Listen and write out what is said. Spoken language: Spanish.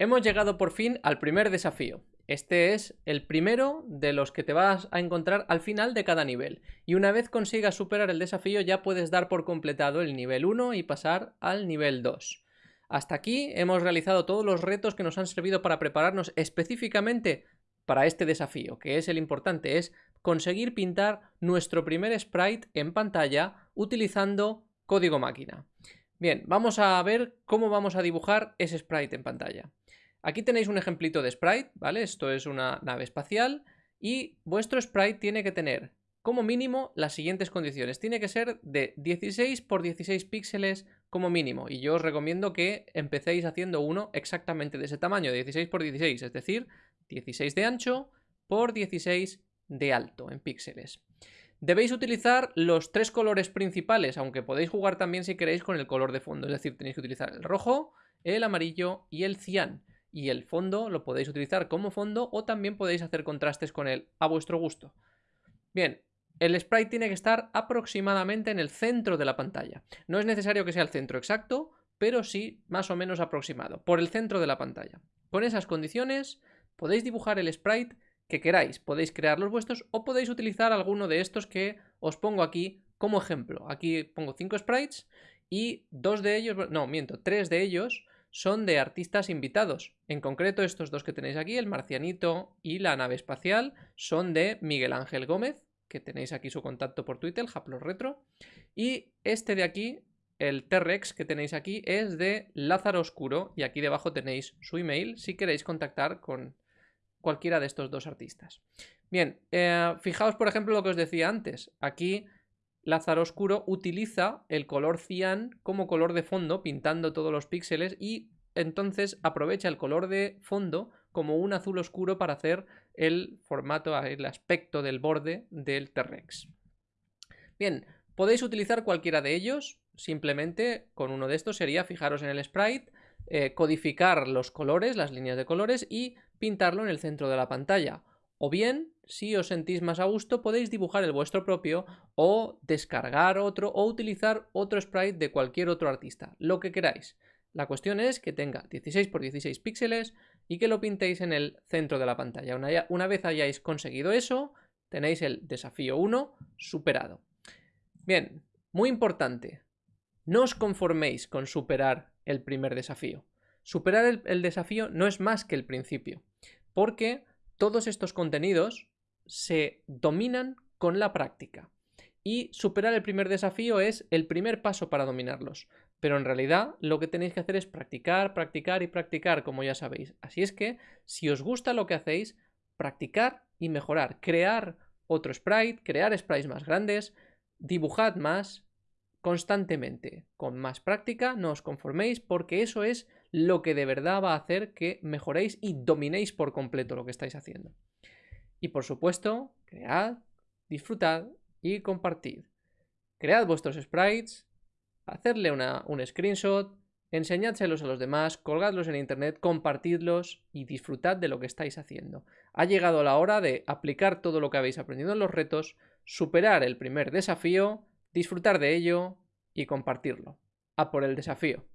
Hemos llegado por fin al primer desafío. Este es el primero de los que te vas a encontrar al final de cada nivel. Y una vez consigas superar el desafío ya puedes dar por completado el nivel 1 y pasar al nivel 2. Hasta aquí hemos realizado todos los retos que nos han servido para prepararnos específicamente para este desafío, que es el importante, es conseguir pintar nuestro primer sprite en pantalla utilizando código máquina. Bien, vamos a ver cómo vamos a dibujar ese sprite en pantalla. Aquí tenéis un ejemplito de sprite, ¿vale? Esto es una nave espacial y vuestro sprite tiene que tener como mínimo las siguientes condiciones. Tiene que ser de 16 por 16 píxeles como mínimo y yo os recomiendo que empecéis haciendo uno exactamente de ese tamaño, 16 por 16, es decir, 16 de ancho por 16 de alto en píxeles. Debéis utilizar los tres colores principales, aunque podéis jugar también si queréis con el color de fondo, es decir, tenéis que utilizar el rojo, el amarillo y el cian y el fondo lo podéis utilizar como fondo o también podéis hacer contrastes con él a vuestro gusto. Bien, el sprite tiene que estar aproximadamente en el centro de la pantalla. No es necesario que sea el centro exacto, pero sí más o menos aproximado, por el centro de la pantalla. Con esas condiciones podéis dibujar el sprite que queráis, podéis crear los vuestros o podéis utilizar alguno de estos que os pongo aquí como ejemplo. Aquí pongo cinco sprites y dos de ellos, no, miento, tres de ellos son de artistas invitados. En concreto, estos dos que tenéis aquí, el marcianito y la nave espacial, son de Miguel Ángel Gómez, que tenéis aquí su contacto por Twitter, el Retro. Y este de aquí, el T-Rex que tenéis aquí, es de Lázaro Oscuro, y aquí debajo tenéis su email si queréis contactar con cualquiera de estos dos artistas. Bien, eh, fijaos por ejemplo lo que os decía antes. Aquí Lázaro Oscuro utiliza el color cian como color de fondo, pintando todos los píxeles y entonces aprovecha el color de fondo como un azul oscuro para hacer el formato, el aspecto del borde del T-Rex. Bien, podéis utilizar cualquiera de ellos, simplemente con uno de estos sería fijaros en el sprite, eh, codificar los colores, las líneas de colores y pintarlo en el centro de la pantalla. O bien, si os sentís más a gusto, podéis dibujar el vuestro propio o descargar otro o utilizar otro sprite de cualquier otro artista, lo que queráis. La cuestión es que tenga 16 x 16 píxeles y que lo pintéis en el centro de la pantalla. Una, una vez hayáis conseguido eso, tenéis el desafío 1 superado. Bien, muy importante, no os conforméis con superar el primer desafío. Superar el desafío no es más que el principio, porque todos estos contenidos se dominan con la práctica. Y superar el primer desafío es el primer paso para dominarlos. Pero en realidad lo que tenéis que hacer es practicar, practicar y practicar, como ya sabéis. Así es que, si os gusta lo que hacéis, practicar y mejorar. Crear otro sprite, crear sprites más grandes, dibujad más constantemente. Con más práctica, no os conforméis porque eso es lo que de verdad va a hacer que mejoréis y dominéis por completo lo que estáis haciendo. Y por supuesto, cread, disfrutad y compartid. Cread vuestros sprites, hacerle una, un screenshot, enseñádselos a los demás, colgadlos en internet, compartidlos y disfrutad de lo que estáis haciendo. Ha llegado la hora de aplicar todo lo que habéis aprendido en los retos, superar el primer desafío, disfrutar de ello y compartirlo. A por el desafío.